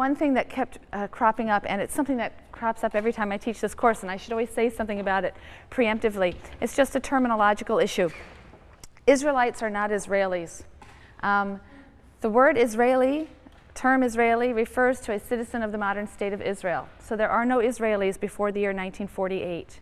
one thing that kept uh, cropping up, and it's something that crops up every time I teach this course, and I should always say something about it preemptively. It's just a terminological issue. Israelites are not Israelis. Um, the word Israeli, term Israeli, refers to a citizen of the modern state of Israel. So there are no Israelis before the year 1948.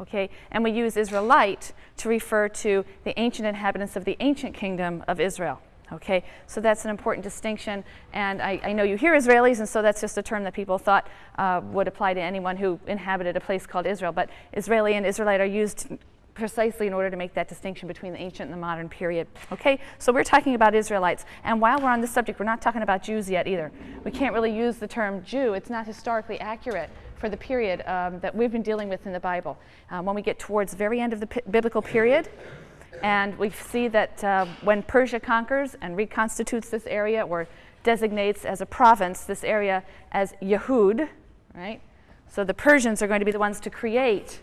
Okay? And we use Israelite to refer to the ancient inhabitants of the ancient kingdom of Israel. Okay, so that's an important distinction. And I, I, know you hear Israelis, and so that's just a term that people thought uh, would apply to anyone who inhabited a place called Israel. But Israeli and Israelite are used precisely in order to make that distinction between the ancient and the modern period. Okay, so we're talking about Israelites. And while we're on this subject, we're not talking about Jews yet either. We can't really use the term Jew, it's not historically accurate for the period um, that we've been dealing with in the Bible. Um, when we get towards the very end of the biblical period, and we see that uh, when Persia conquers and reconstitutes this area or designates as a province this area as Yehud, right? So the Persians are going to be the ones to create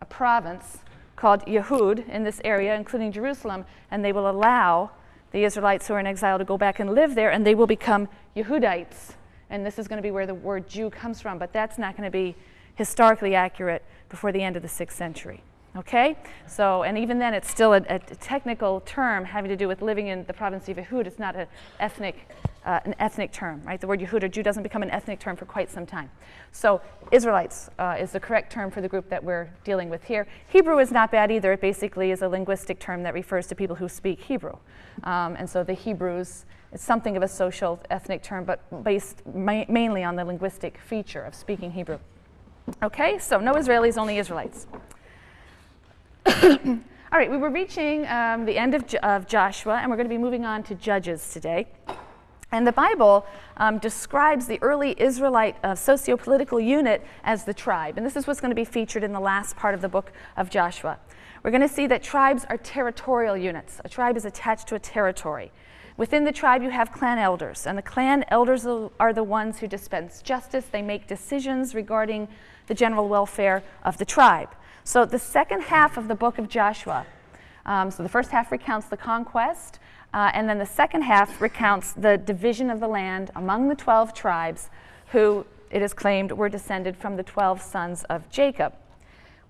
a province called Yehud in this area, including Jerusalem, and they will allow the Israelites who are in exile to go back and live there, and they will become Yehudites. And this is going to be where the word Jew comes from, but that's not going to be historically accurate before the end of the sixth century. Okay? So, and even then, it's still a, a, technical term having to do with living in the province of Yehud. It's not a ethnic, uh, an ethnic term, right? The word Yehud or Jew doesn't become an ethnic term for quite some time. So, Israelites uh, is the correct term for the group that we're dealing with here. Hebrew is not bad either. It basically is a linguistic term that refers to people who speak Hebrew. Um, and so the Hebrews, it's something of a social ethnic term, but based ma mainly on the linguistic feature of speaking Hebrew. Okay, so no Israelis, only Israelites. All right, we were reaching um, the end of, of, Joshua, and we're going to be moving on to Judges today. And the Bible um, describes the early Israelite uh, socio-political unit as the tribe. And this is what's going to be featured in the last part of the book of Joshua. We're going to see that tribes are territorial units. A tribe is attached to a territory. Within the tribe, you have clan elders, and the clan elders are the ones who dispense justice. They make decisions regarding the general welfare of the tribe. So the second half of the book of Joshua, um, so the first half recounts the conquest, uh, and then the second half recounts the division of the land among the 12 tribes who, it is claimed, were descended from the 12 sons of Jacob.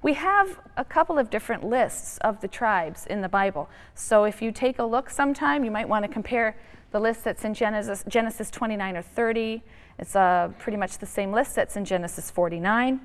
We have a couple of different lists of the tribes in the Bible. So if you take a look sometime, you might want to compare the list that's in Genesis, Genesis 29 or 30. It's uh, pretty much the same list that's in Genesis 49.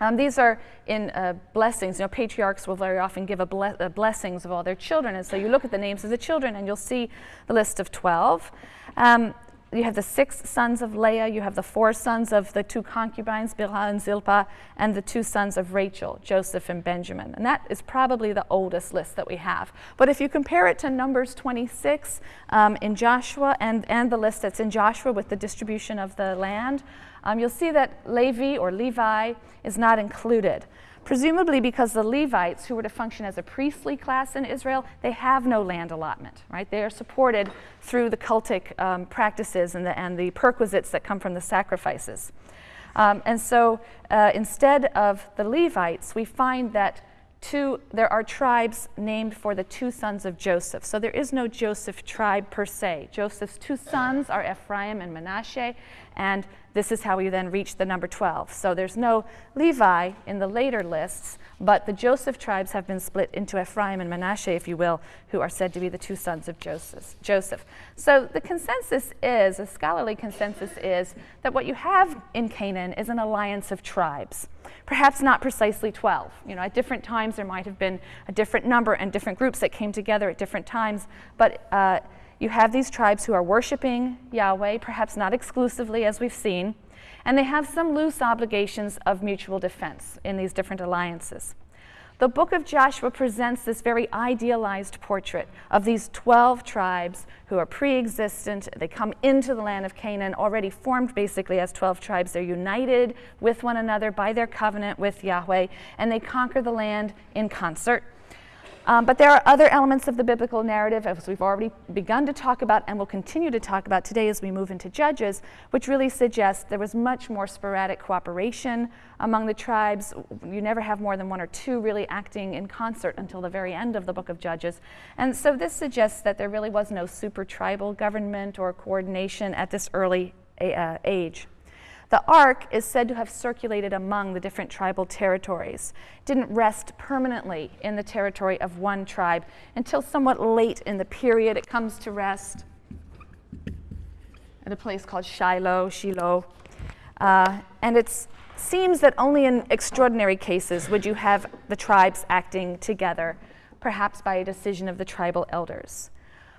Um, these are in uh, blessings. You know, patriarchs will very often give a, ble a blessings of all their children, and so you look at the names of the children, and you'll see the list of 12. Um, you have the six sons of Leah, you have the four sons of the two concubines, Bilhah and Zilpah, and the two sons of Rachel, Joseph and Benjamin. And that is probably the oldest list that we have. But if you compare it to Numbers 26 um, in Joshua and, and the list that's in Joshua with the distribution of the land, um, you'll see that Levi or Levi is not included. Presumably because the Levites, who were to function as a priestly class in Israel, they have no land allotment, right? They are supported through the cultic um, practices and the, and the perquisites that come from the sacrifices. Um, and so uh, instead of the Levites, we find that two, there are tribes named for the two sons of Joseph. So there is no Joseph tribe per se. Joseph's two sons are Ephraim and Manasseh, and this is how we then reach the number 12. So there's no Levi in the later lists, but the Joseph tribes have been split into Ephraim and Manasseh, if you will, who are said to be the two sons of Joseph. So the consensus is, a scholarly consensus is, that what you have in Canaan is an alliance of tribes. Perhaps not precisely 12. You know, at different times there might have been a different number and different groups that came together at different times, but uh, you have these tribes who are worshiping Yahweh, perhaps not exclusively as we've seen, and they have some loose obligations of mutual defense in these different alliances. The book of Joshua presents this very idealized portrait of these 12 tribes who are pre-existent. They come into the land of Canaan already formed basically as 12 tribes. They're united with one another by their covenant with Yahweh, and they conquer the land in concert. Um, but there are other elements of the biblical narrative, as we've already begun to talk about and will continue to talk about today as we move into Judges, which really suggest there was much more sporadic cooperation among the tribes. You never have more than one or two really acting in concert until the very end of the book of Judges. And so this suggests that there really was no super tribal government or coordination at this early uh, age. The ark is said to have circulated among the different tribal territories. It didn't rest permanently in the territory of one tribe until somewhat late in the period. It comes to rest at a place called Shiloh, Shiloh. Uh, and it seems that only in extraordinary cases would you have the tribes acting together, perhaps by a decision of the tribal elders.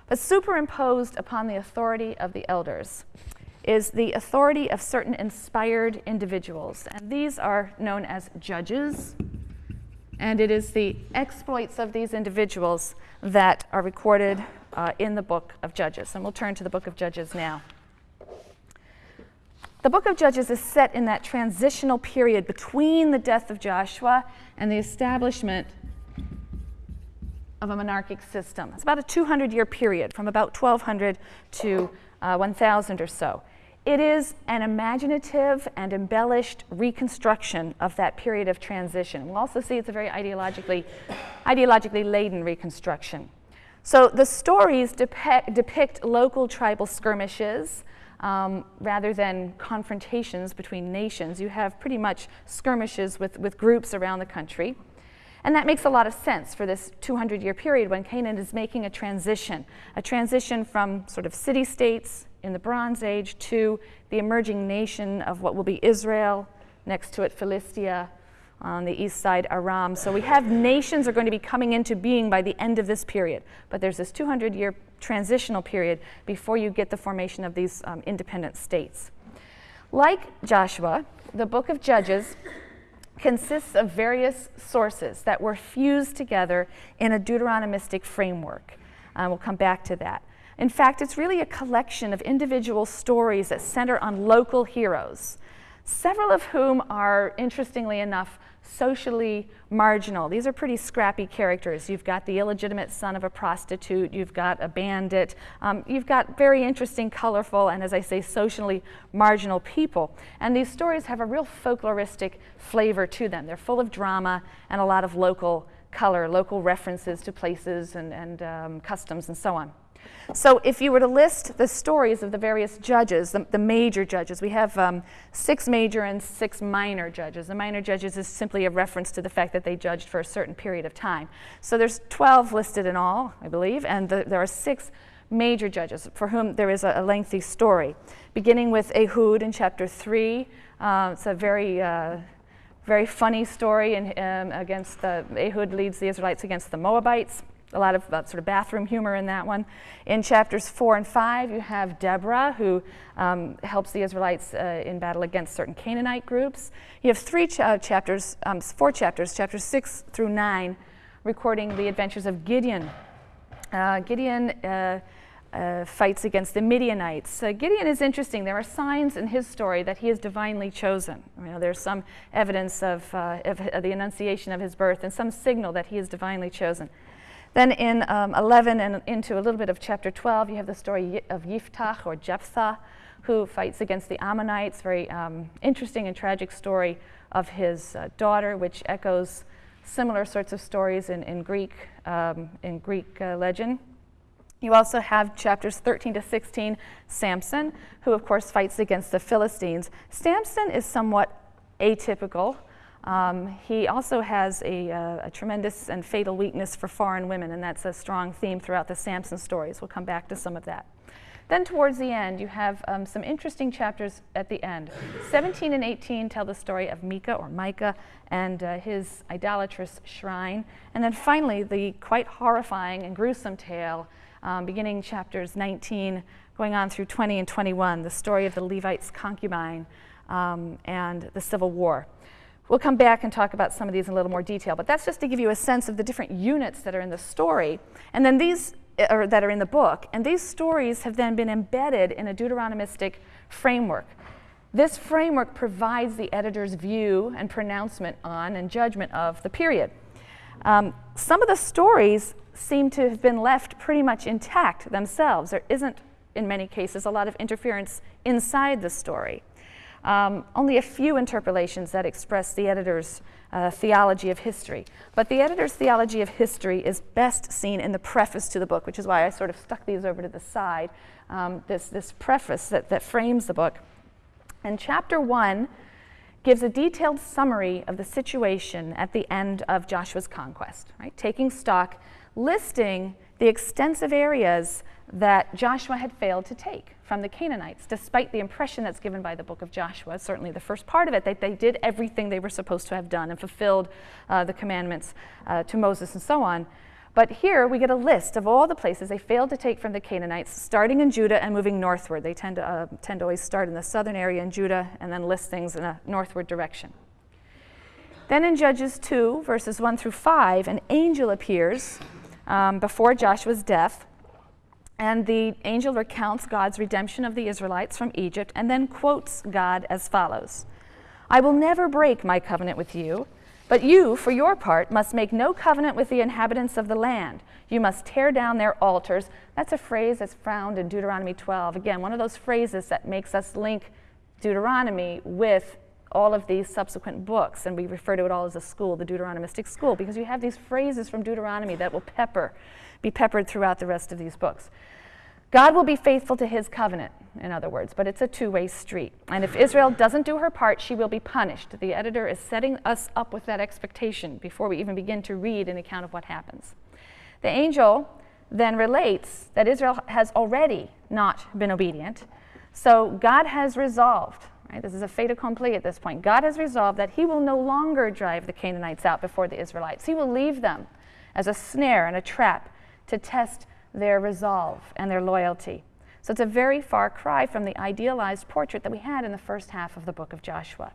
But superimposed upon the authority of the elders is the authority of certain inspired individuals. And these are known as judges. And it is the exploits of these individuals that are recorded uh, in the book of Judges. And we'll turn to the book of Judges now. The book of Judges is set in that transitional period between the death of Joshua and the establishment of a monarchic system. It's about a 200 year period, from about 1200 to uh, 1000 or so. It is an imaginative and embellished reconstruction of that period of transition. We'll also see it's a very ideologically, ideologically laden reconstruction. So the stories depict, depict local tribal skirmishes um, rather than confrontations between nations. You have pretty much skirmishes with, with groups around the country. And that makes a lot of sense for this 200 year period when Canaan is making a transition, a transition from sort of city states in the Bronze Age to the emerging nation of what will be Israel, next to it Philistia, on the east side Aram. So we have nations are going to be coming into being by the end of this period. But there's this 200 year transitional period before you get the formation of these um, independent states. Like Joshua, the book of Judges consists of various sources that were fused together in a Deuteronomistic framework. Um, we'll come back to that. In fact, it's really a collection of individual stories that center on local heroes, several of whom are, interestingly enough, socially marginal. These are pretty scrappy characters. You've got the illegitimate son of a prostitute, you've got a bandit, um, you've got very interesting, colorful, and as I say, socially marginal people. And these stories have a real folkloristic flavor to them. They're full of drama and a lot of local color, local references to places and, and um, customs and so on. So if you were to list the stories of the various judges, the, the major judges, we have um, six major and six minor judges. The minor judges is simply a reference to the fact that they judged for a certain period of time. So there's 12 listed in all, I believe, and the, there are six major judges for whom there is a, a lengthy story, beginning with Ehud in chapter 3. Uh, it's a very uh, very funny story in, um, against the, Ehud leads the Israelites against the Moabites a lot of uh, sort of bathroom humor in that one. In chapters four and five, you have Deborah, who um, helps the Israelites uh, in battle against certain Canaanite groups. You have three ch- uh, chapters, um, four chapters, chapters six through nine, recording the adventures of Gideon. Uh, Gideon uh, uh, fights against the Midianites. Gideon is interesting. There are signs in his story that he is divinely chosen. You know, there's some evidence of, uh, of, the annunciation of his birth and some signal that he is divinely chosen. Then in um, 11 and into a little bit of chapter 12, you have the story of Yiftach or Jephthah, who fights against the Ammonites. Very um, interesting and tragic story of his uh, daughter, which echoes similar sorts of stories in, in Greek, um, in Greek uh, legend. You also have chapters 13 to 16, Samson, who of course fights against the Philistines. Samson is somewhat atypical um, he also has a, uh, a, tremendous and fatal weakness for foreign women, and that's a strong theme throughout the Samson stories. We'll come back to some of that. Then, towards the end, you have um, some interesting chapters at the end. 17 and 18 tell the story of Micah or Micah and uh, his idolatrous shrine. And then finally, the quite horrifying and gruesome tale, um, beginning chapters 19, going on through 20 and 21, the story of the Levite's concubine um, and the Civil War. We'll come back and talk about some of these in a little more detail, but that's just to give you a sense of the different units that are in the story. And then these or that are in the book. And these stories have then been embedded in a Deuteronomistic framework. This framework provides the editor's view and pronouncement on and judgment of the period. Um, some of the stories seem to have been left pretty much intact themselves. There isn't, in many cases, a lot of interference inside the story. Um, only a few interpolations that express the editor's uh, theology of history. But the editor's theology of history is best seen in the preface to the book, which is why I sort of stuck these over to the side. Um, this, this preface that, that frames the book. And chapter one gives a detailed summary of the situation at the end of Joshua's conquest, right? Taking stock, listing the extensive areas that Joshua had failed to take from the Canaanites, despite the impression that's given by the book of Joshua, certainly the first part of it, that they did everything they were supposed to have done and fulfilled uh, the commandments uh, to Moses and so on. But here we get a list of all the places they failed to take from the Canaanites, starting in Judah and moving northward. They tend to, uh, tend to always start in the southern area in Judah and then list things in a northward direction. Then in Judges 2, verses 1 through 5, an angel appears um, before Joshua's death and the angel recounts God's redemption of the Israelites from Egypt and then quotes God as follows I will never break my covenant with you, but you, for your part, must make no covenant with the inhabitants of the land. You must tear down their altars. That's a phrase that's found in Deuteronomy 12. Again, one of those phrases that makes us link Deuteronomy with all of these subsequent books, and we refer to it all as a school, the Deuteronomistic school, because you have these phrases from Deuteronomy that will pepper be peppered throughout the rest of these books. God will be faithful to his covenant, in other words, but it's a two way street. And if Israel doesn't do her part, she will be punished. The editor is setting us up with that expectation before we even begin to read an account of what happens. The angel then relates that Israel has already not been obedient. So God has resolved, right? This is a fait accompli at this point. God has resolved that he will no longer drive the Canaanites out before the Israelites. He will leave them as a snare and a trap to test their resolve and their loyalty. So it's a very far cry from the idealized portrait that we had in the first half of the book of Joshua.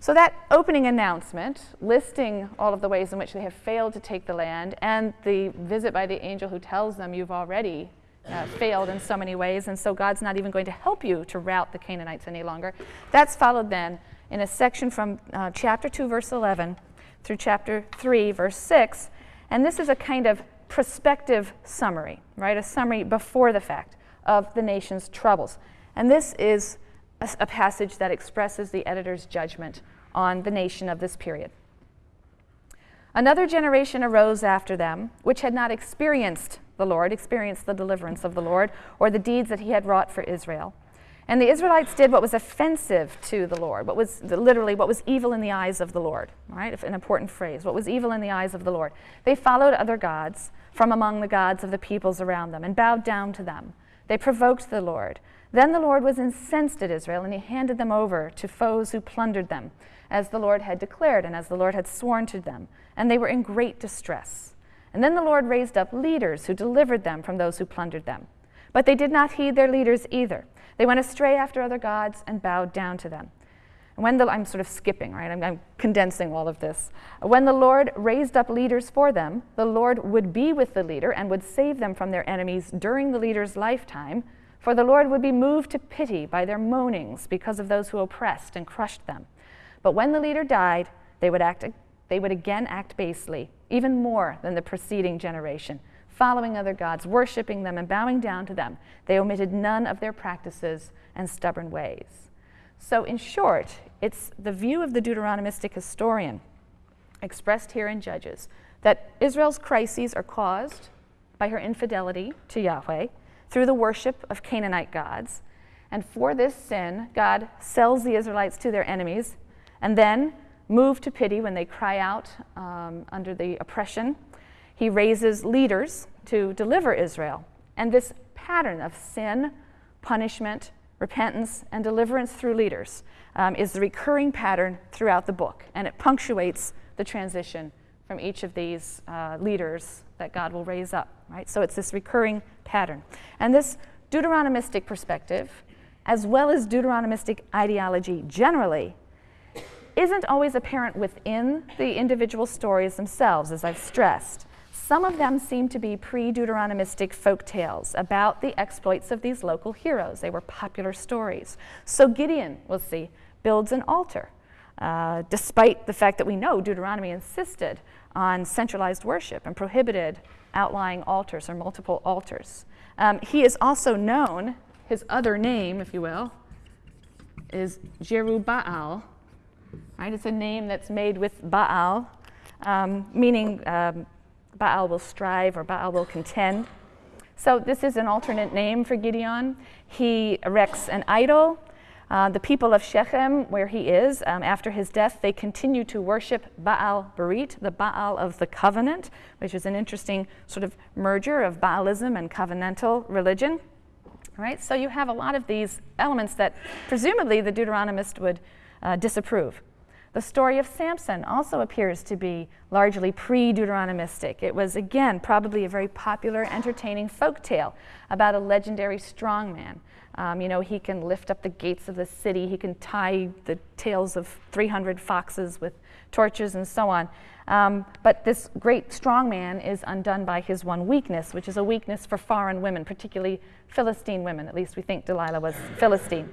So that opening announcement, listing all of the ways in which they have failed to take the land, and the visit by the angel who tells them you've already uh, failed in so many ways, and so God's not even going to help you to rout the Canaanites any longer. That's followed then in a section from uh, chapter 2, verse 11, through chapter 3, verse 6. And this is a kind of prospective summary, right? A summary before the fact of the nation's troubles. And this is a, a, passage that expresses the editor's judgment on the nation of this period. Another generation arose after them, which had not experienced the Lord, experienced the deliverance of the Lord, or the deeds that he had wrought for Israel. And the Israelites did what was offensive to the Lord, what was literally what was evil in the eyes of the Lord, right? An important phrase. What was evil in the eyes of the Lord. They followed other gods from among the gods of the peoples around them and bowed down to them. They provoked the Lord. Then the Lord was incensed at Israel, and he handed them over to foes who plundered them, as the Lord had declared and as the Lord had sworn to them. And they were in great distress. And then the Lord raised up leaders who delivered them from those who plundered them. But they did not heed their leaders either. They went astray after other gods and bowed down to them. When the, I'm sort of skipping, right? I'm, I'm condensing all of this. When the Lord raised up leaders for them, the Lord would be with the leader and would save them from their enemies during the leader's lifetime, for the Lord would be moved to pity by their moanings because of those who oppressed and crushed them. But when the leader died, they would, act, they would again act basely, even more than the preceding generation following other gods, worshiping them, and bowing down to them. They omitted none of their practices and stubborn ways. So, in short, it's the view of the Deuteronomistic historian, expressed here in Judges, that Israel's crises are caused by her infidelity to Yahweh through the worship of Canaanite gods. And for this sin, God sells the Israelites to their enemies and then, moved to pity when they cry out um, under the oppression he raises leaders to deliver Israel. And this pattern of sin, punishment, repentance, and deliverance through leaders um, is the recurring pattern throughout the book. And it punctuates the transition from each of these uh, leaders that God will raise up, right? So it's this recurring pattern. And this Deuteronomistic perspective, as well as Deuteronomistic ideology generally, isn't always apparent within the individual stories themselves, as I've stressed. Some of them seem to be pre Deuteronomistic folk tales about the exploits of these local heroes. They were popular stories. So Gideon, we'll see, builds an altar. Uh, despite the fact that we know Deuteronomy insisted on centralized worship and prohibited outlying altars or multiple altars. Um, he is also known, his other name, if you will, is Jerubbaal. Right? It's a name that's made with Baal, um, meaning um, Baal will strive or Baal will contend. So this is an alternate name for Gideon. He erects an idol. Uh, the people of Shechem, where he is, um, after his death, they continue to worship Baal Berit, the Baal of the covenant, which is an interesting sort of merger of Baalism and covenantal religion. Right? So you have a lot of these elements that presumably the Deuteronomist would uh, disapprove. The story of Samson also appears to be largely pre Deuteronomistic. It was, again, probably a very popular, entertaining folk tale about a legendary strongman. Um, you know, he can lift up the gates of the city, he can tie the tails of 300 foxes with torches and so on. Um, but this great strongman is undone by his one weakness, which is a weakness for foreign women, particularly Philistine women. At least we think Delilah was Philistine.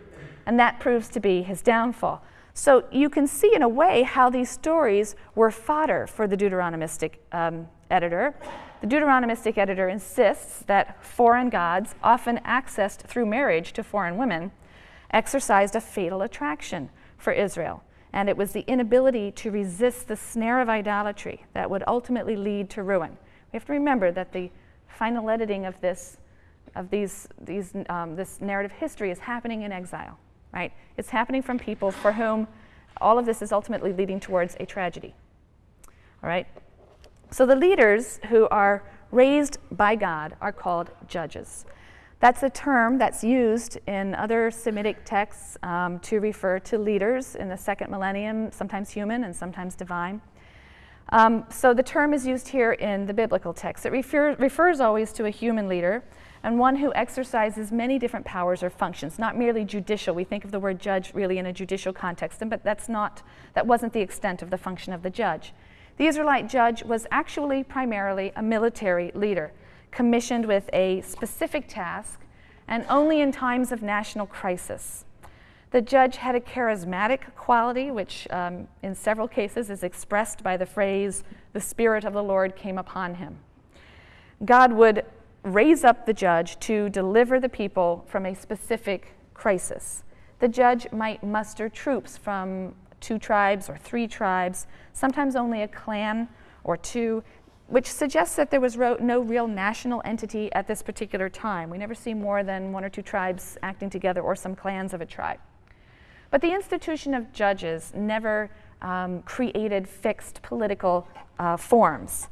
And that proves to be his downfall. So you can see, in a way, how these stories were fodder for the Deuteronomistic um, editor. The Deuteronomistic editor insists that foreign gods, often accessed through marriage to foreign women, exercised a fatal attraction for Israel. And it was the inability to resist the snare of idolatry that would ultimately lead to ruin. We have to remember that the final editing of this, of these, these, um, this narrative history is happening in exile right? It's happening from people for whom all of this is ultimately leading towards a tragedy. All right? So the leaders who are raised by God are called judges. That's a term that's used in other Semitic texts um, to refer to leaders in the second millennium, sometimes human and sometimes divine. Um, so the term is used here in the biblical text. It refer, refers always to a human leader, and one who exercises many different powers or functions, not merely judicial. We think of the word judge really in a judicial context, but that's not, that wasn't the extent of the function of the judge. The Israelite judge was actually primarily a military leader, commissioned with a specific task and only in times of national crisis. The judge had a charismatic quality, which um, in several cases is expressed by the phrase, the Spirit of the Lord came upon him. God would raise up the judge to deliver the people from a specific crisis. The judge might muster troops from two tribes or three tribes, sometimes only a clan or two, which suggests that there was no real national entity at this particular time. We never see more than one or two tribes acting together or some clans of a tribe. But the institution of judges never um, created fixed political uh, forms.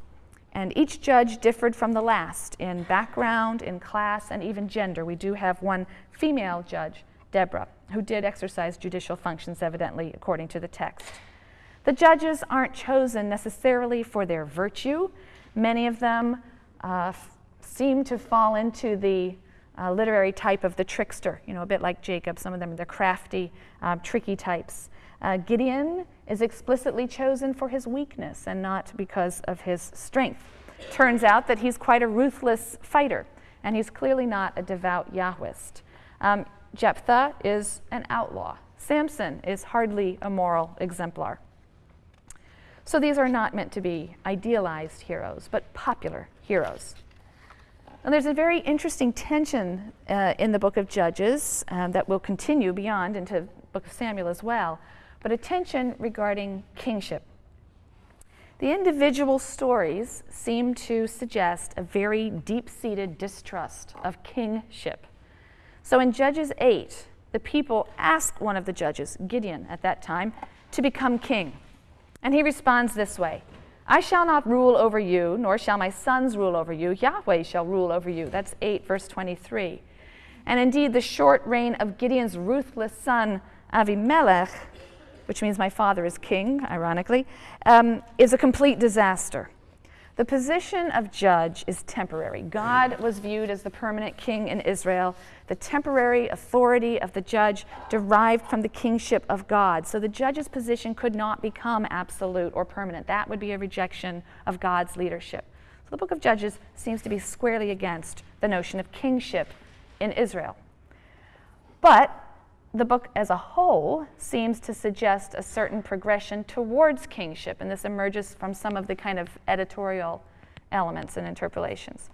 And each judge differed from the last in background, in class, and even gender. We do have one female judge, Deborah, who did exercise judicial functions, evidently, according to the text. The judges aren't chosen necessarily for their virtue. Many of them uh, seem to fall into the uh, literary type of the trickster, you know, a bit like Jacob. Some of them, they're crafty, um, tricky types. Uh, Gideon is explicitly chosen for his weakness and not because of his strength. Turns out that he's quite a ruthless fighter, and he's clearly not a devout Yahwist. Um, Jephthah is an outlaw. Samson is hardly a moral exemplar. So these are not meant to be idealized heroes, but popular heroes. And there's a very interesting tension uh, in the book of Judges um, that will continue beyond into the book of Samuel as well but attention regarding kingship. The individual stories seem to suggest a very deep seated distrust of kingship. So in Judges 8, the people ask one of the judges, Gideon at that time, to become king. And he responds this way I shall not rule over you, nor shall my sons rule over you. Yahweh shall rule over you. That's 8, verse 23. And indeed, the short reign of Gideon's ruthless son, Avimelech, which means my father is king, ironically, um, is a complete disaster. The position of judge is temporary. God was viewed as the permanent king in Israel. The temporary authority of the judge derived from the kingship of God. So the judge's position could not become absolute or permanent. That would be a rejection of God's leadership. So the book of Judges seems to be squarely against the notion of kingship in Israel. But the book as a whole seems to suggest a certain progression towards kingship, and this emerges from some of the kind of editorial elements and interpolations.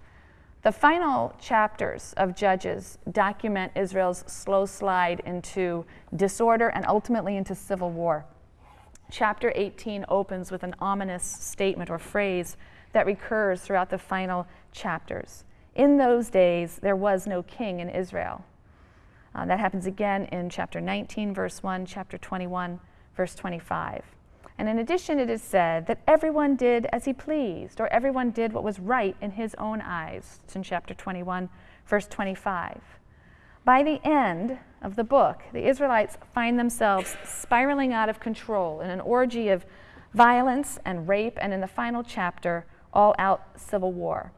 The final chapters of Judges document Israel's slow slide into disorder and ultimately into civil war. Chapter 18 opens with an ominous statement or phrase that recurs throughout the final chapters. In those days, there was no king in Israel. Uh, that happens again in chapter 19, verse 1, chapter 21, verse 25. And in addition, it is said that everyone did as he pleased, or everyone did what was right in his own eyes. It's in chapter 21, verse 25. By the end of the book, the Israelites find themselves spiraling out of control in an orgy of violence and rape, and in the final chapter, all out civil war.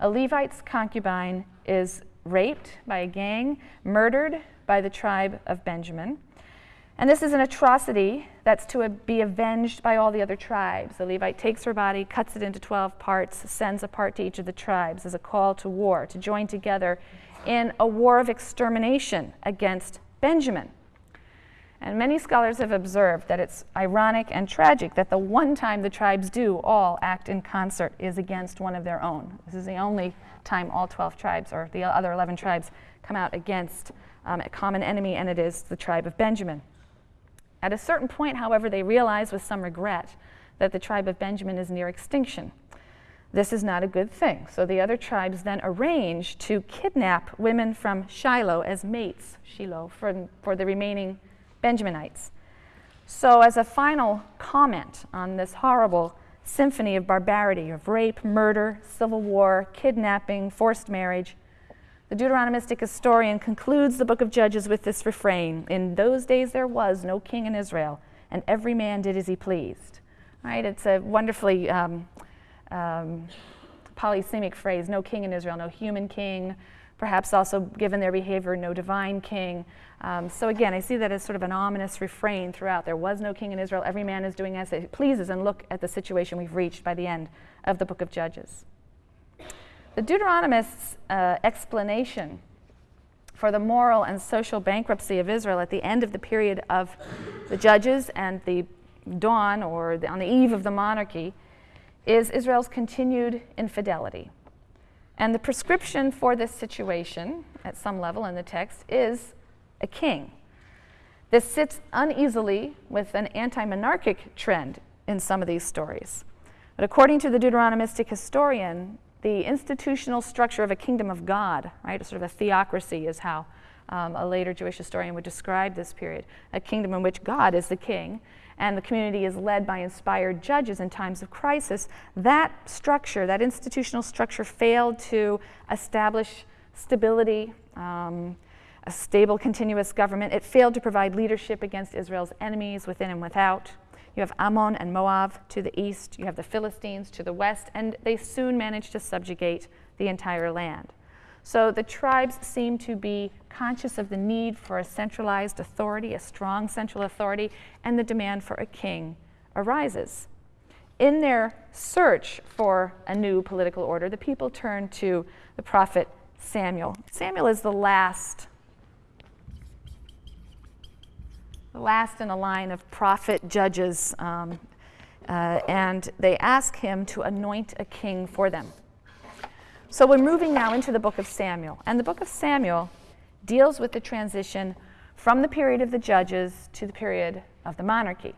A Levite's concubine is raped by a gang, murdered by the tribe of Benjamin. And this is an atrocity that's to be avenged by all the other tribes. The Levite takes her body, cuts it into 12 parts, sends a part to each of the tribes as a call to war, to join together in a war of extermination against Benjamin. And many scholars have observed that it's ironic and tragic that the one time the tribes do all act in concert is against one of their own. This is the only time all 12 tribes or the other 11 tribes come out against um, a common enemy, and it is the tribe of Benjamin. At a certain point, however, they realize with some regret that the tribe of Benjamin is near extinction. This is not a good thing. So the other tribes then arrange to kidnap women from Shiloh as mates, Shiloh, for, for the remaining Benjaminites. So, as a final comment on this horrible symphony of barbarity, of rape, murder, civil war, kidnapping, forced marriage, the Deuteronomistic historian concludes the book of Judges with this refrain In those days there was no king in Israel, and every man did as he pleased. Right? It's a wonderfully um, um, polysemic phrase no king in Israel, no human king, perhaps also given their behavior, no divine king. Um, so again, I see that as sort of an ominous refrain throughout. There was no king in Israel. Every man is doing as he pleases, and look at the situation we've reached by the end of the book of Judges. The Deuteronomist's uh, explanation for the moral and social bankruptcy of Israel at the end of the period of the Judges and the dawn or the, on the eve of the monarchy is Israel's continued infidelity. And the prescription for this situation, at some level in the text, is a king. This sits uneasily with an anti monarchic trend in some of these stories. But according to the Deuteronomistic historian, the institutional structure of a kingdom of God, right, sort of a theocracy is how um, a later Jewish historian would describe this period a kingdom in which God is the king and the community is led by inspired judges in times of crisis. That structure, that institutional structure, failed to establish stability. Um, a stable, continuous government. It failed to provide leadership against Israel's enemies within and without. You have Ammon and Moab to the east, you have the Philistines to the west, and they soon managed to subjugate the entire land. So the tribes seem to be conscious of the need for a centralized authority, a strong central authority, and the demand for a king arises. In their search for a new political order, the people turn to the prophet Samuel. Samuel is the last the last in a line of prophet judges, um, uh, and they ask him to anoint a king for them. So we're moving now into the book of Samuel, and the book of Samuel deals with the transition from the period of the judges to the period of the monarchy.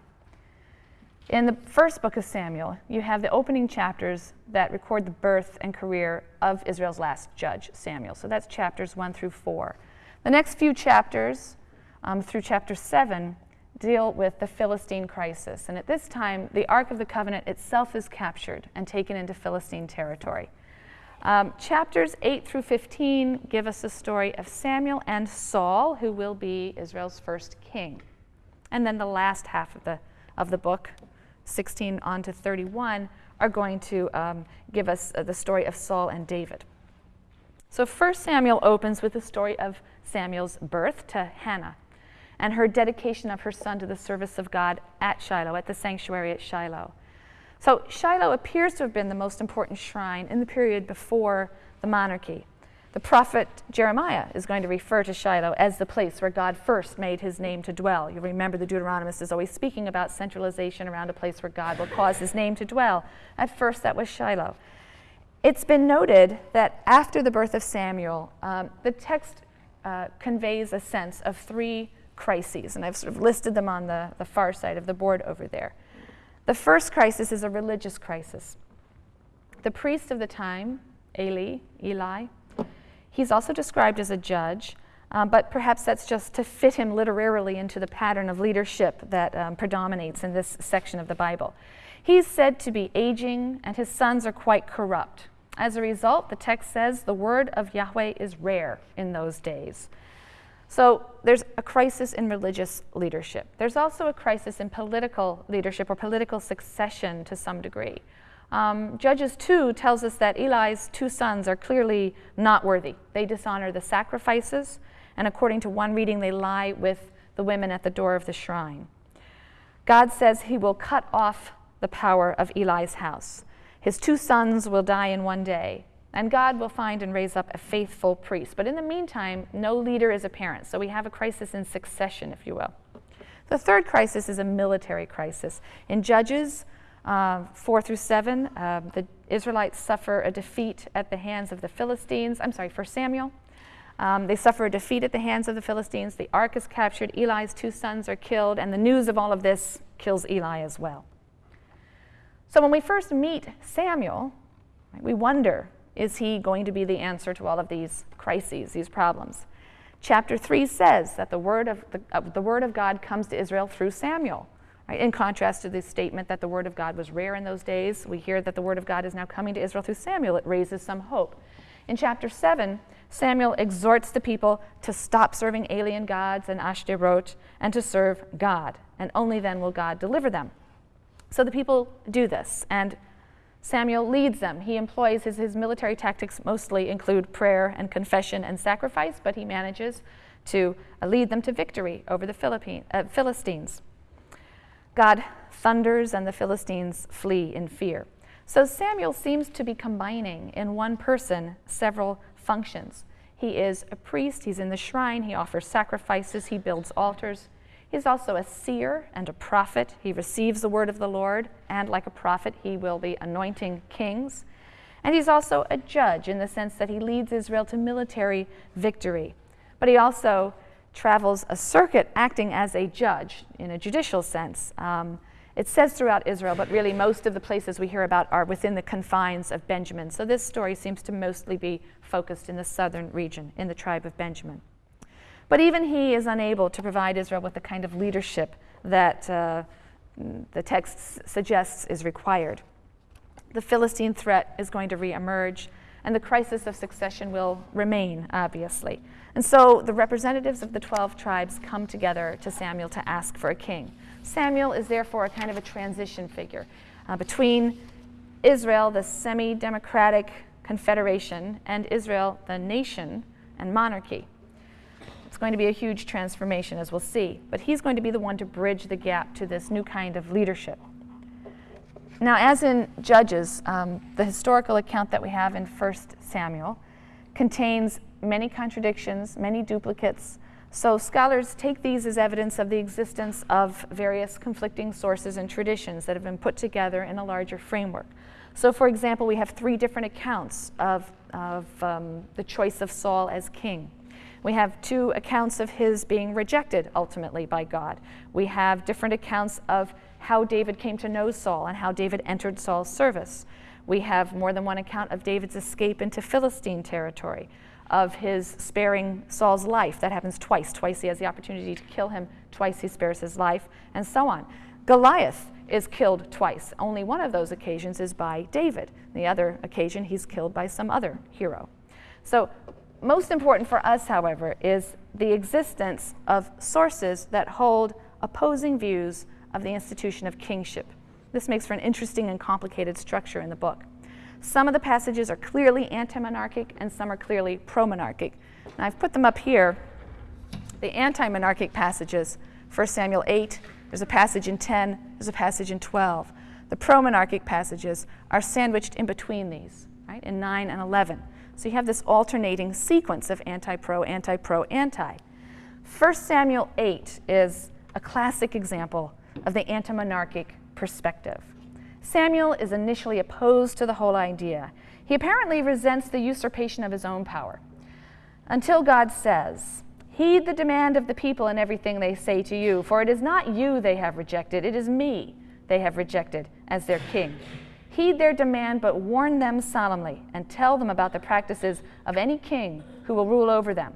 In the first book of Samuel, you have the opening chapters that record the birth and career of Israel's last judge, Samuel. So that's chapters 1 through 4. The next few chapters um, through chapter 7 deal with the Philistine crisis. And at this time, the Ark of the Covenant itself is captured and taken into Philistine territory. Um, chapters 8 through 15 give us the story of Samuel and Saul, who will be Israel's first king. And then the last half of the, of the book, 16 on to 31, are going to um, give us uh, the story of Saul and David. So, first Samuel opens with the story of Samuel's birth to Hannah and her dedication of her son to the service of God at Shiloh, at the sanctuary at Shiloh. So, Shiloh appears to have been the most important shrine in the period before the monarchy. The prophet Jeremiah is going to refer to Shiloh as the place where God first made his name to dwell. You remember the Deuteronomist is always speaking about centralization around a place where God will cause his name to dwell. At first, that was Shiloh. It's been noted that after the birth of Samuel, um, the text uh, conveys a sense of three crises, and I've sort of listed them on the, the far side of the board over there. The first crisis is a religious crisis. The priest of the time, Eli, Eli, he's also described as a judge, um, but perhaps that's just to fit him literarily into the pattern of leadership that um, predominates in this section of the Bible. He's said to be aging, and his sons are quite corrupt. As a result, the text says the word of Yahweh is rare in those days. So there's a crisis in religious leadership. There's also a crisis in political leadership or political succession to some degree. Um, Judges 2 tells us that Eli's two sons are clearly not worthy. They dishonor the sacrifices, and according to one reading, they lie with the women at the door of the shrine. God says he will cut off the power of Eli's house. His two sons will die in one day, and God will find and raise up a faithful priest. But in the meantime, no leader is apparent, so we have a crisis in succession, if you will. The third crisis is a military crisis. In Judges uh, 4 through 7, uh, the Israelites suffer a defeat at the hands of the Philistines. I'm sorry, for Samuel. Um, they suffer a defeat at the hands of the Philistines. The ark is captured. Eli's two sons are killed, and the news of all of this kills Eli as well. So when we first meet Samuel, right, we wonder is he going to be the answer to all of these crises, these problems? Chapter 3 says that the word of, the, uh, the word of God comes to Israel through Samuel. Right? In contrast to the statement that the word of God was rare in those days, we hear that the word of God is now coming to Israel through Samuel. It raises some hope. In chapter 7, Samuel exhorts the people to stop serving alien gods and Ashtaroth and to serve God, and only then will God deliver them. So the people do this, and Samuel leads them. He employs his, his military tactics mostly include prayer and confession and sacrifice, but he manages to uh, lead them to victory over the Philippine, uh, Philistines. God thunders, and the Philistines flee in fear. So Samuel seems to be combining in one person several functions. He is a priest, he's in the shrine, he offers sacrifices, he builds altars, He's also a seer and a prophet. He receives the word of the Lord, and like a prophet, he will be anointing kings. And he's also a judge in the sense that he leads Israel to military victory. But he also travels a circuit acting as a judge in a judicial sense. Um, it says throughout Israel, but really most of the places we hear about are within the confines of Benjamin. So this story seems to mostly be focused in the southern region, in the tribe of Benjamin. But even he is unable to provide Israel with the kind of leadership that uh, the text suggests is required. The Philistine threat is going to reemerge, and the crisis of succession will remain, obviously. And so the representatives of the 12 tribes come together to Samuel to ask for a king. Samuel is therefore a kind of a transition figure uh, between Israel, the semi democratic confederation, and Israel, the nation and monarchy going to be a huge transformation, as we'll see. But he's going to be the one to bridge the gap to this new kind of leadership. Now, as in Judges, um, the historical account that we have in 1 Samuel contains many contradictions, many duplicates. So scholars take these as evidence of the existence of various conflicting sources and traditions that have been put together in a larger framework. So, for example, we have three different accounts of, of um, the choice of Saul as king. We have two accounts of his being rejected ultimately by God. We have different accounts of how David came to know Saul and how David entered Saul's service. We have more than one account of David's escape into Philistine territory, of his sparing Saul's life. That happens twice. Twice he has the opportunity to kill him, twice he spares his life, and so on. Goliath is killed twice. Only one of those occasions is by David. The other occasion, he's killed by some other hero. So most important for us, however, is the existence of sources that hold opposing views of the institution of kingship. This makes for an interesting and complicated structure in the book. Some of the passages are clearly anti monarchic and some are clearly pro monarchic. And I've put them up here. The anti monarchic passages, 1 Samuel 8, there's a passage in 10, there's a passage in 12. The pro monarchic passages are sandwiched in between these, right, in 9 and 11. So you have this alternating sequence of anti pro, anti pro, anti. 1 Samuel 8 is a classic example of the anti monarchic perspective. Samuel is initially opposed to the whole idea. He apparently resents the usurpation of his own power. Until God says, Heed the demand of the people in everything they say to you, for it is not you they have rejected, it is me they have rejected as their king. Heed their demand, but warn them solemnly and tell them about the practices of any king who will rule over them.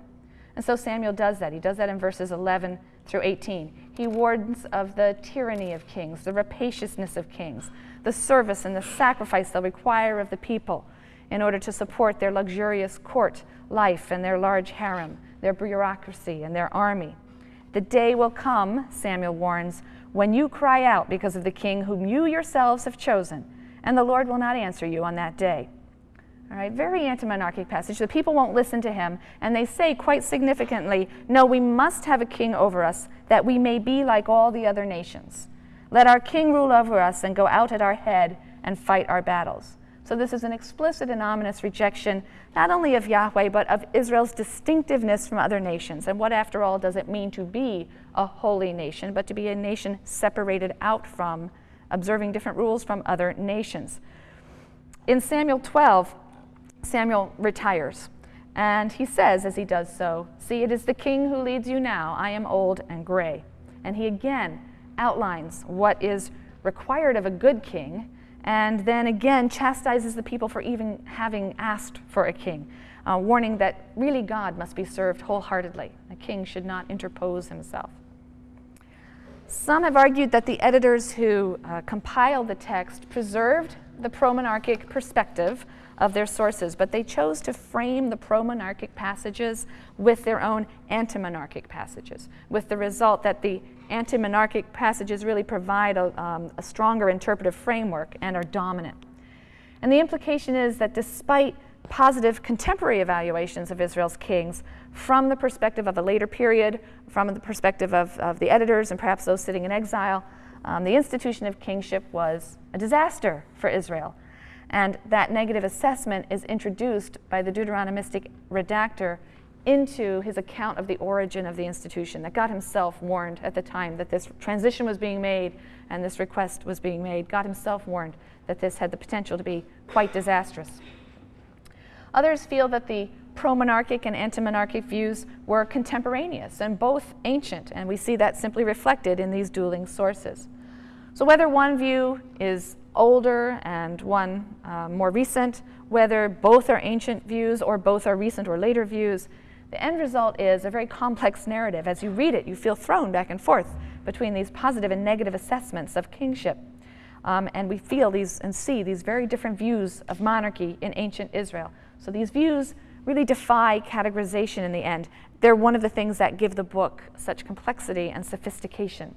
And so Samuel does that. He does that in verses 11 through 18. He warns of the tyranny of kings, the rapaciousness of kings, the service and the sacrifice they'll require of the people in order to support their luxurious court life and their large harem, their bureaucracy and their army. The day will come, Samuel warns, when you cry out because of the king whom you yourselves have chosen, and the Lord will not answer you on that day. All right, very anti monarchic passage. The people won't listen to him, and they say quite significantly, No, we must have a king over us, that we may be like all the other nations. Let our king rule over us and go out at our head and fight our battles. So, this is an explicit and ominous rejection, not only of Yahweh, but of Israel's distinctiveness from other nations. And what, after all, does it mean to be a holy nation, but to be a nation separated out from, observing different rules from other nations? In Samuel 12, Samuel retires. And he says, as he does so, See, it is the king who leads you now. I am old and gray. And he again outlines what is required of a good king, and then again chastises the people for even having asked for a king, uh, warning that really God must be served wholeheartedly. A king should not interpose himself. Some have argued that the editors who uh, compiled the text preserved the pro monarchic perspective of their sources, but they chose to frame the pro monarchic passages with their own anti monarchic passages, with the result that the anti monarchic passages really provide a, um, a stronger interpretive framework and are dominant. And the implication is that despite positive contemporary evaluations of Israel's kings from the perspective of a later period, from the perspective of, of the editors and perhaps those sitting in exile, um, the institution of kingship was a disaster for Israel. And that negative assessment is introduced by the Deuteronomistic redactor into his account of the origin of the institution, that God himself warned at the time that this transition was being made and this request was being made. God himself warned that this had the potential to be quite disastrous. Others feel that the pro monarchic and anti monarchic views were contemporaneous and both ancient, and we see that simply reflected in these dueling sources. So, whether one view is older and one uh, more recent, whether both are ancient views or both are recent or later views, the end result is a very complex narrative. As you read it, you feel thrown back and forth between these positive and negative assessments of kingship. Um, and we feel these and see these very different views of monarchy in ancient Israel. So these views really defy categorization in the end. They're one of the things that give the book such complexity and sophistication.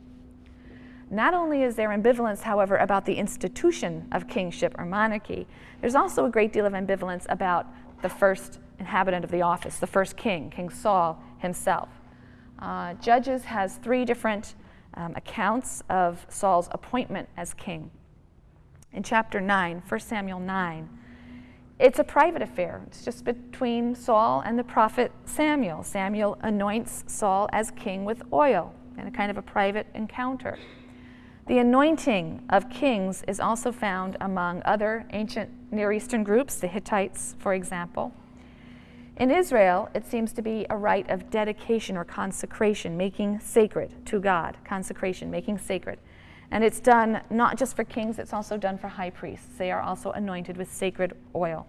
Not only is there ambivalence, however, about the institution of kingship or monarchy, there's also a great deal of ambivalence about the first inhabitant of the office, the first king, King Saul himself. Uh, Judges has three different um, accounts of Saul's appointment as king. In chapter 9, 1 Samuel 9, it's a private affair. It's just between Saul and the prophet Samuel. Samuel anoints Saul as king with oil in a kind of a private encounter. The anointing of kings is also found among other ancient Near Eastern groups, the Hittites, for example. In Israel, it seems to be a rite of dedication or consecration, making sacred to God, consecration, making sacred. And it's done not just for kings, it's also done for high priests. They are also anointed with sacred oil.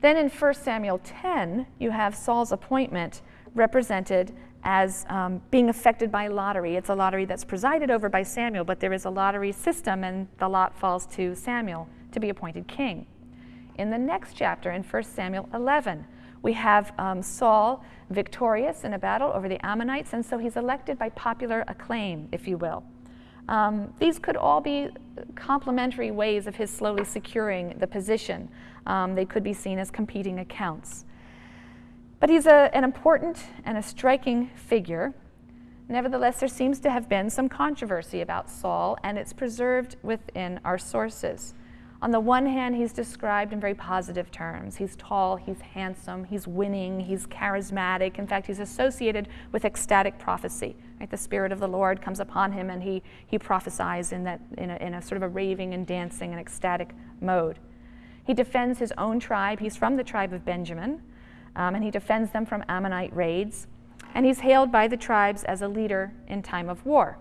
Then in 1 Samuel 10, you have Saul's appointment represented as um, being affected by lottery. It's a lottery that's presided over by Samuel, but there is a lottery system, and the lot falls to Samuel to be appointed king. In the next chapter, in 1 Samuel 11, we have um, Saul victorious in a battle over the Ammonites, and so he's elected by popular acclaim, if you will. Um, these could all be complementary ways of his slowly securing the position. Um, they could be seen as competing accounts. But he's a, an important and a striking figure. Nevertheless, there seems to have been some controversy about Saul, and it's preserved within our sources. On the one hand, he's described in very positive terms. He's tall, he's handsome, he's winning, he's charismatic. In fact, he's associated with ecstatic prophecy. Right? The Spirit of the Lord comes upon him and he, he prophesies in, that, in, a, in a sort of a raving and dancing and ecstatic mode. He defends his own tribe. He's from the tribe of Benjamin, um, and he defends them from Ammonite raids. And he's hailed by the tribes as a leader in time of war.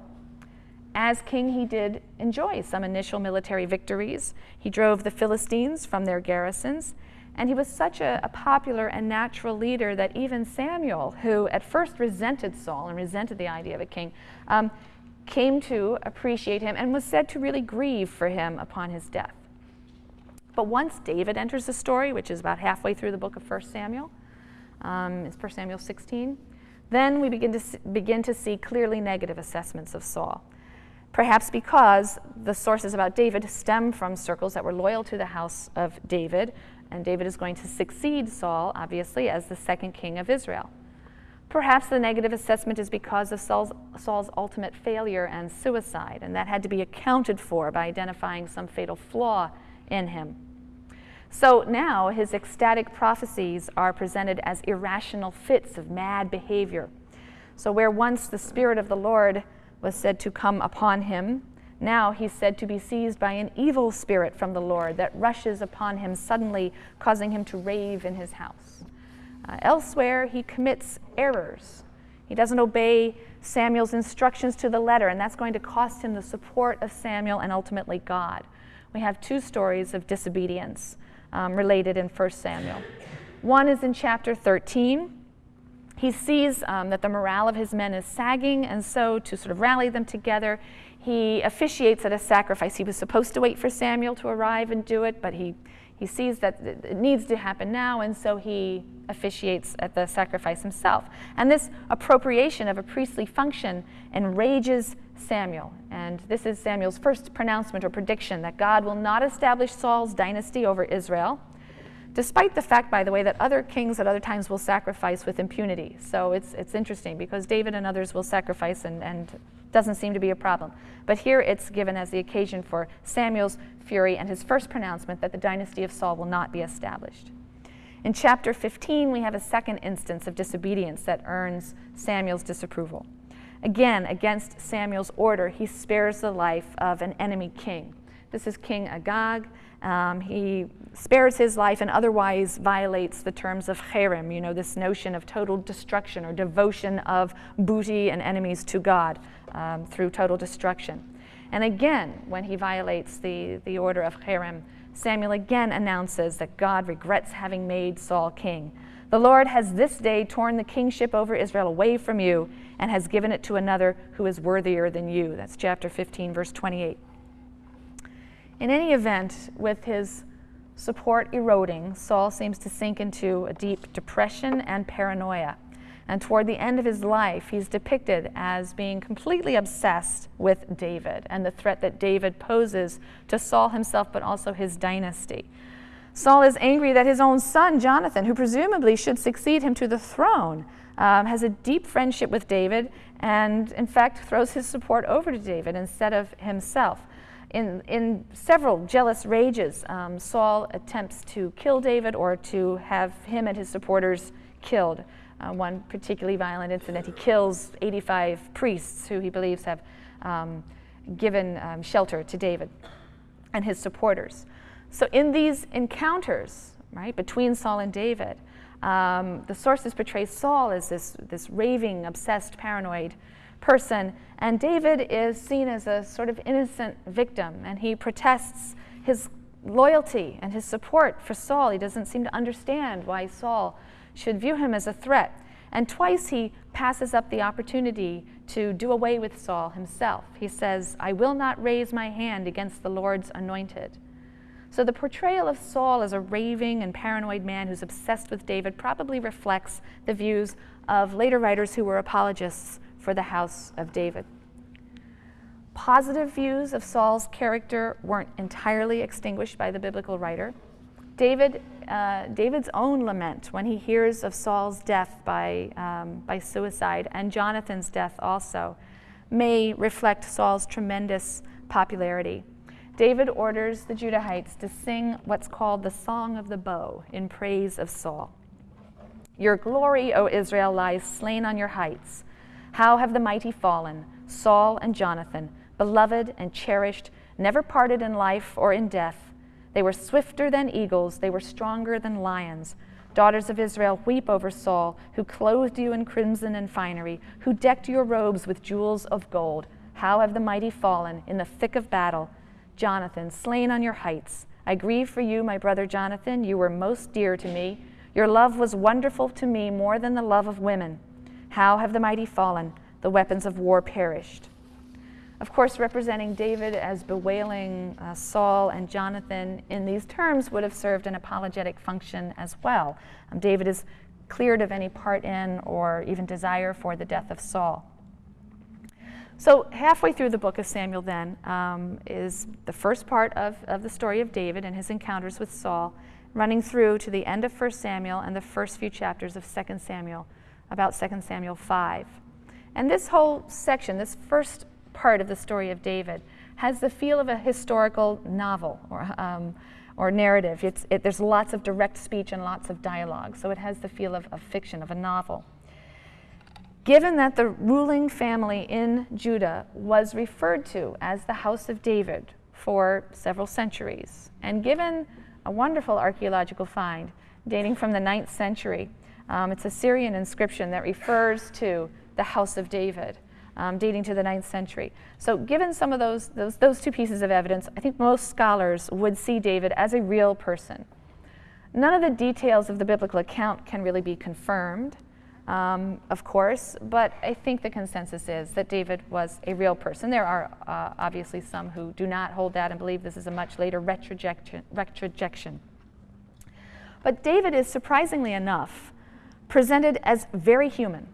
As king, he did enjoy some initial military victories. He drove the Philistines from their garrisons, and he was such a, a, popular and natural leader that even Samuel, who at first resented Saul and resented the idea of a king, um, came to appreciate him and was said to really grieve for him upon his death. But once David enters the story, which is about halfway through the book of 1 Samuel, um, it's 1 Samuel 16, then we begin to, begin to see clearly negative assessments of Saul perhaps because the sources about David stem from circles that were loyal to the house of David, and David is going to succeed Saul, obviously, as the second king of Israel. Perhaps the negative assessment is because of Saul's, Saul's, ultimate failure and suicide, and that had to be accounted for by identifying some fatal flaw in him. So now his ecstatic prophecies are presented as irrational fits of mad behavior. So, where once the Spirit of the Lord was said to come upon him. Now he's said to be seized by an evil spirit from the Lord that rushes upon him suddenly, causing him to rave in his house. Uh, elsewhere, he commits errors. He doesn't obey Samuel's instructions to the letter, and that's going to cost him the support of Samuel and ultimately God. We have two stories of disobedience um, related in 1 Samuel. One is in chapter 13 he sees um, that the morale of his men is sagging, and so to sort of rally them together, he officiates at a sacrifice. He was supposed to wait for Samuel to arrive and do it, but he, he sees that it needs to happen now, and so he officiates at the sacrifice himself. And this appropriation of a priestly function enrages Samuel. And this is Samuel's first pronouncement or prediction that God will not establish Saul's dynasty over Israel despite the fact, by the way, that other kings at other times will sacrifice with impunity. So it's, it's interesting because David and others will sacrifice and, and doesn't seem to be a problem. But here it's given as the occasion for Samuel's fury and his first pronouncement that the dynasty of Saul will not be established. In chapter 15, we have a second instance of disobedience that earns Samuel's disapproval. Again, against Samuel's order, he spares the life of an enemy king. This is King Agag. Um, he spares his life and otherwise violates the terms of cherem, you know, this notion of total destruction or devotion of booty and enemies to God um, through total destruction. And again, when he violates the, the order of cherem, Samuel again announces that God regrets having made Saul king. The Lord has this day torn the kingship over Israel away from you and has given it to another who is worthier than you. That's chapter 15, verse 28. In any event, with his support eroding, Saul seems to sink into a deep depression and paranoia. And toward the end of his life, he's depicted as being completely obsessed with David and the threat that David poses to Saul himself, but also his dynasty. Saul is angry that his own son, Jonathan, who presumably should succeed him to the throne, um, has a deep friendship with David and, in fact, throws his support over to David instead of himself in, in several jealous rages, um, Saul attempts to kill David or to have him and his supporters killed. Uh, one particularly violent incident, he kills 85 priests who he believes have um, given um, shelter to David and his supporters. So, in these encounters, right, between Saul and David, um, the sources portray Saul as this, this raving, obsessed, paranoid person. And David is seen as a sort of innocent victim, and he protests his loyalty and his support for Saul. He doesn't seem to understand why Saul should view him as a threat. And twice he passes up the opportunity to do away with Saul himself. He says, I will not raise my hand against the Lord's anointed. So the portrayal of Saul as a raving and paranoid man who's obsessed with David probably reflects the views of later writers who were apologists for the house of David. Positive views of Saul's character weren't entirely extinguished by the biblical writer. David, uh, David's own lament when he hears of Saul's death by, um, by suicide and Jonathan's death also may reflect Saul's tremendous popularity. David orders the Judahites to sing what's called the Song of the Bow in praise of Saul. Your glory, O Israel, lies slain on your heights. How have the mighty fallen, Saul and Jonathan, beloved and cherished, never parted in life or in death? They were swifter than eagles, they were stronger than lions. Daughters of Israel, weep over Saul, who clothed you in crimson and finery, who decked your robes with jewels of gold. How have the mighty fallen in the thick of battle? Jonathan, slain on your heights. I grieve for you, my brother Jonathan. You were most dear to me. Your love was wonderful to me more than the love of women. How have the mighty fallen? The weapons of war perished. Of course, representing David as bewailing uh, Saul and Jonathan in these terms would have served an apologetic function as well. Um, David is cleared of any part in or even desire for the death of Saul. So, halfway through the book of Samuel, then, um, is the first part of, of the story of David and his encounters with Saul, running through to the end of 1 Samuel and the first few chapters of 2 Samuel, about 2 Samuel 5. And this whole section, this first part of the story of David, has the feel of a historical novel or, um, or narrative. It, there's lots of direct speech and lots of dialogue, so it has the feel of, of fiction, of a novel. Given that the ruling family in Judah was referred to as the House of David for several centuries, and given a wonderful archaeological find dating from the 9th century, um, it's a Syrian inscription that refers to the House of David. Um, dating to the 9th century. So, given some of those, those, those two pieces of evidence, I think most scholars would see David as a real person. None of the details of the biblical account can really be confirmed um, of course, but I think the consensus is that David was a real person. There are uh, obviously some who do not hold that and believe this is a much later retrojection. retrojection. But David is surprisingly enough presented as very human.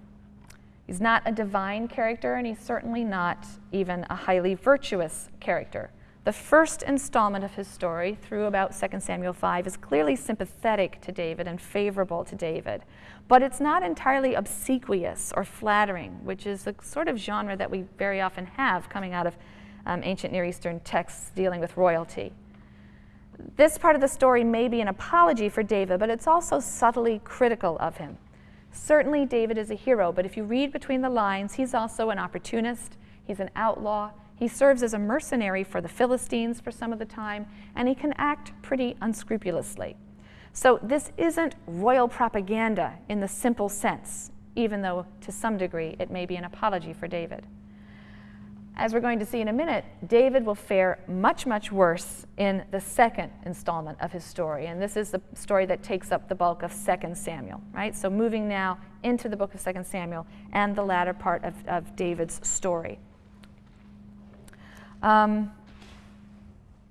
He's not a divine character, and he's certainly not even a highly virtuous character. The first installment of his story, through about 2 Samuel 5, is clearly sympathetic to David and favorable to David, but it's not entirely obsequious or flattering, which is the sort of genre that we very often have coming out of um, ancient Near Eastern texts dealing with royalty. This part of the story may be an apology for David, but it's also subtly critical of him. Certainly, David is a hero, but if you read between the lines, he's also an opportunist, he's an outlaw, he serves as a mercenary for the Philistines for some of the time, and he can act pretty unscrupulously. So, this isn't royal propaganda in the simple sense, even though to some degree it may be an apology for David. As we're going to see in a minute, David will fare much, much worse in the second installment of his story. And this is the story that takes up the bulk of 2 Samuel, right? So, moving now into the book of 2 Samuel and the latter part of, of David's story. Um,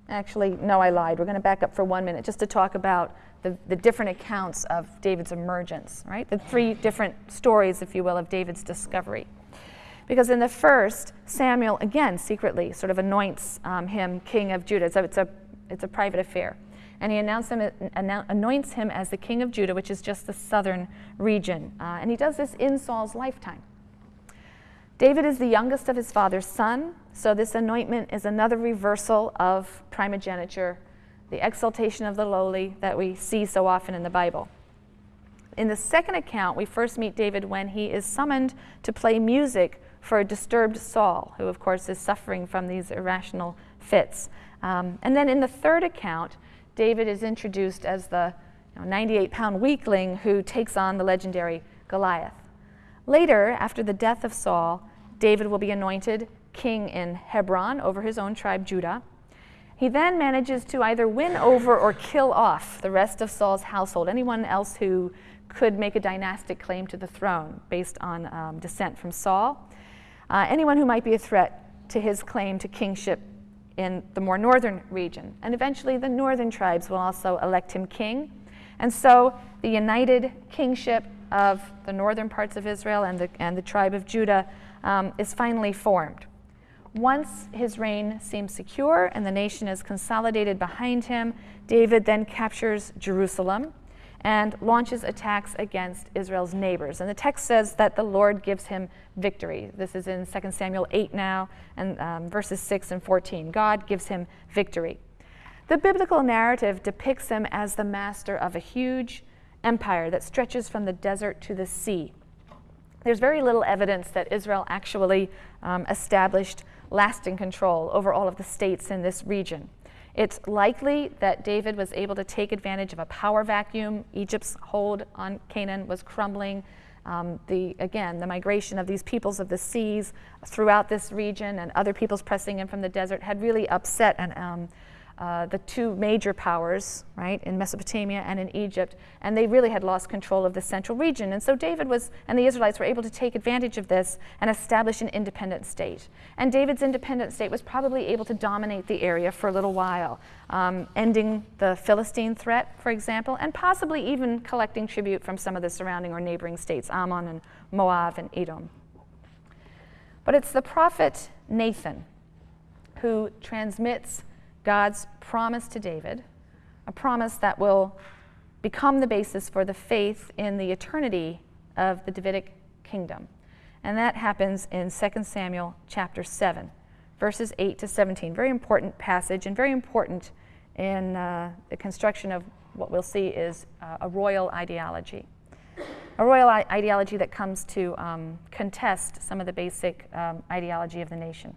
actually, no, I lied. We're going to back up for one minute just to talk about the, the different accounts of David's emergence, right? The three different stories, if you will, of David's discovery. Because in the first, Samuel, again, secretly sort of anoints um, him king of Judah. So it's a, it's a private affair. And he him, anoints him as the king of Judah, which is just the southern region. Uh, and he does this in Saul's lifetime. David is the youngest of his father's son, so this anointment is another reversal of primogeniture, the exaltation of the lowly that we see so often in the Bible. In the second account, we first meet David when he is summoned to play music for a disturbed Saul, who, of course, is suffering from these irrational fits. Um, and then in the third account, David is introduced as the 98 you know, pound weakling who takes on the legendary Goliath. Later, after the death of Saul, David will be anointed king in Hebron over his own tribe, Judah. He then manages to either win over or kill off the rest of Saul's household, anyone else who could make a dynastic claim to the throne based on um, descent from Saul, uh, anyone who might be a threat to his claim to kingship in the more northern region. And eventually, the northern tribes will also elect him king. And so, the united kingship of the northern parts of Israel and the, and the tribe of Judah um, is finally formed. Once his reign seems secure and the nation is consolidated behind him, David then captures Jerusalem. And launches attacks against Israel's neighbors. And the text says that the Lord gives him victory. This is in 2 Samuel 8 now, and um, verses 6 and 14. God gives him victory. The biblical narrative depicts him as the master of a huge empire that stretches from the desert to the sea. There's very little evidence that Israel actually um, established lasting control over all of the states in this region. It's likely that David was able to take advantage of a power vacuum. Egypt's hold on Canaan was crumbling. Um, the, again, the migration of these peoples of the seas throughout this region and other peoples pressing in from the desert had really upset and um, uh, the two major powers, right, in Mesopotamia and in Egypt, and they really had lost control of the central region. And so David was, and the Israelites were able to take advantage of this and establish an independent state. And David's independent state was probably able to dominate the area for a little while, um, ending the Philistine threat, for example, and possibly even collecting tribute from some of the surrounding or neighboring states, Ammon and Moab and Edom. But it's the prophet Nathan who transmits God's promise to David, a promise that will become the basis for the faith in the eternity of the Davidic kingdom. And that happens in 2 Samuel chapter 7, verses 8 to 17. Very important passage and very important in uh, the construction of what we'll see is uh, a royal ideology. A royal ideology that comes to um, contest some of the basic um, ideology of the nation.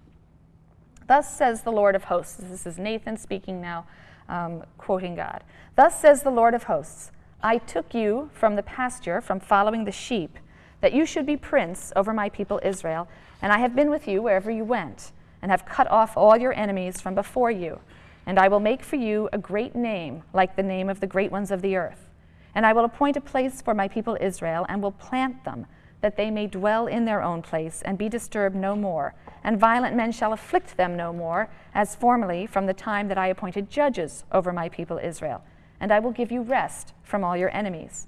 Thus says the Lord of hosts. This is Nathan speaking now, um, quoting God. Thus says the Lord of hosts I took you from the pasture, from following the sheep, that you should be prince over my people Israel, and I have been with you wherever you went, and have cut off all your enemies from before you. And I will make for you a great name, like the name of the great ones of the earth. And I will appoint a place for my people Israel, and will plant them that they may dwell in their own place and be disturbed no more. And violent men shall afflict them no more, as formerly from the time that I appointed judges over my people Israel. And I will give you rest from all your enemies.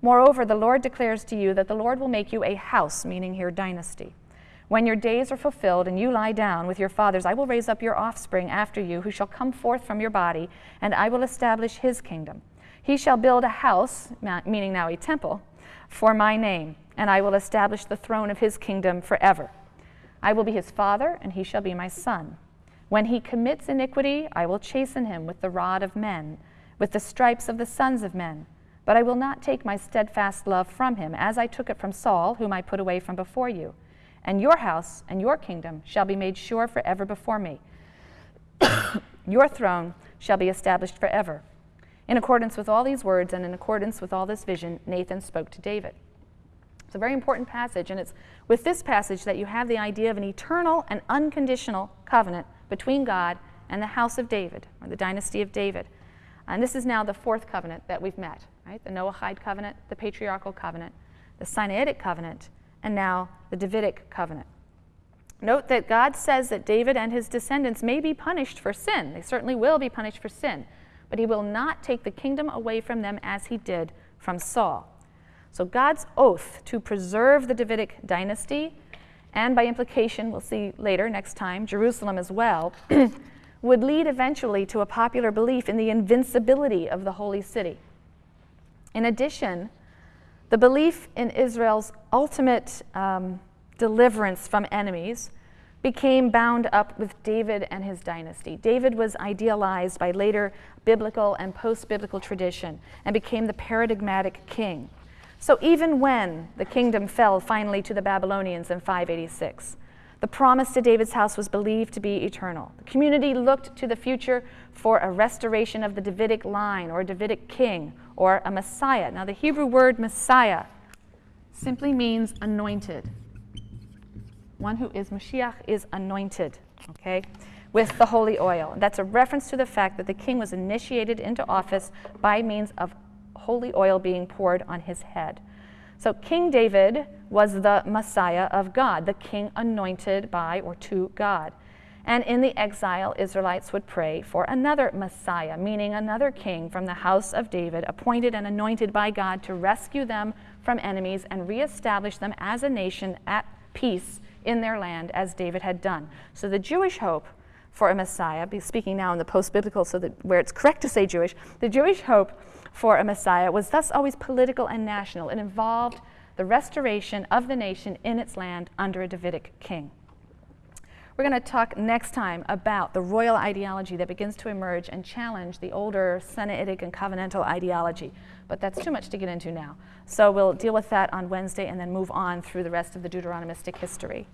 Moreover, the Lord declares to you that the Lord will make you a house, meaning here dynasty. When your days are fulfilled and you lie down with your fathers, I will raise up your offspring after you, who shall come forth from your body, and I will establish his kingdom. He shall build a house, meaning now a temple, for my name and I will establish the throne of his kingdom forever. I will be his father, and he shall be my son. When he commits iniquity, I will chasten him with the rod of men, with the stripes of the sons of men. But I will not take my steadfast love from him, as I took it from Saul, whom I put away from before you. And your house and your kingdom shall be made sure forever before me. your throne shall be established forever. In accordance with all these words and in accordance with all this vision, Nathan spoke to David. It's a very important passage, and it's with this passage that you have the idea of an eternal and unconditional covenant between God and the house of David, or the dynasty of David. And this is now the fourth covenant that we've met, right? The Noahide covenant, the patriarchal covenant, the Sinaitic covenant, and now the Davidic covenant. Note that God says that David and his descendants may be punished for sin. They certainly will be punished for sin, but he will not take the kingdom away from them as he did from Saul. So God's oath to preserve the Davidic dynasty, and by implication, we'll see later next time, Jerusalem as well, would lead eventually to a popular belief in the invincibility of the holy city. In addition, the belief in Israel's ultimate um, deliverance from enemies became bound up with David and his dynasty. David was idealized by later biblical and post biblical tradition and became the paradigmatic king. So even when the kingdom fell finally to the Babylonians in 586, the promise to David's house was believed to be eternal. The community looked to the future for a restoration of the Davidic line or a Davidic king or a Messiah. Now, the Hebrew word Messiah simply means anointed. One who is Mashiach is anointed, okay, with the holy oil. That's a reference to the fact that the king was initiated into office by means of holy oil being poured on his head. So King David was the Messiah of God, the king anointed by or to God. And in the exile, Israelites would pray for another Messiah, meaning another king from the house of David, appointed and anointed by God to rescue them from enemies and reestablish them as a nation at peace in their land, as David had done. So the Jewish hope for a Messiah, speaking now in the post biblical, so that where it's correct to say Jewish, the Jewish hope for a Messiah was thus always political and national. It involved the restoration of the nation in its land under a Davidic king. We're going to talk next time about the royal ideology that begins to emerge and challenge the older Sinaitic and covenantal ideology. But that's too much to get into now. So we'll deal with that on Wednesday and then move on through the rest of the Deuteronomistic history.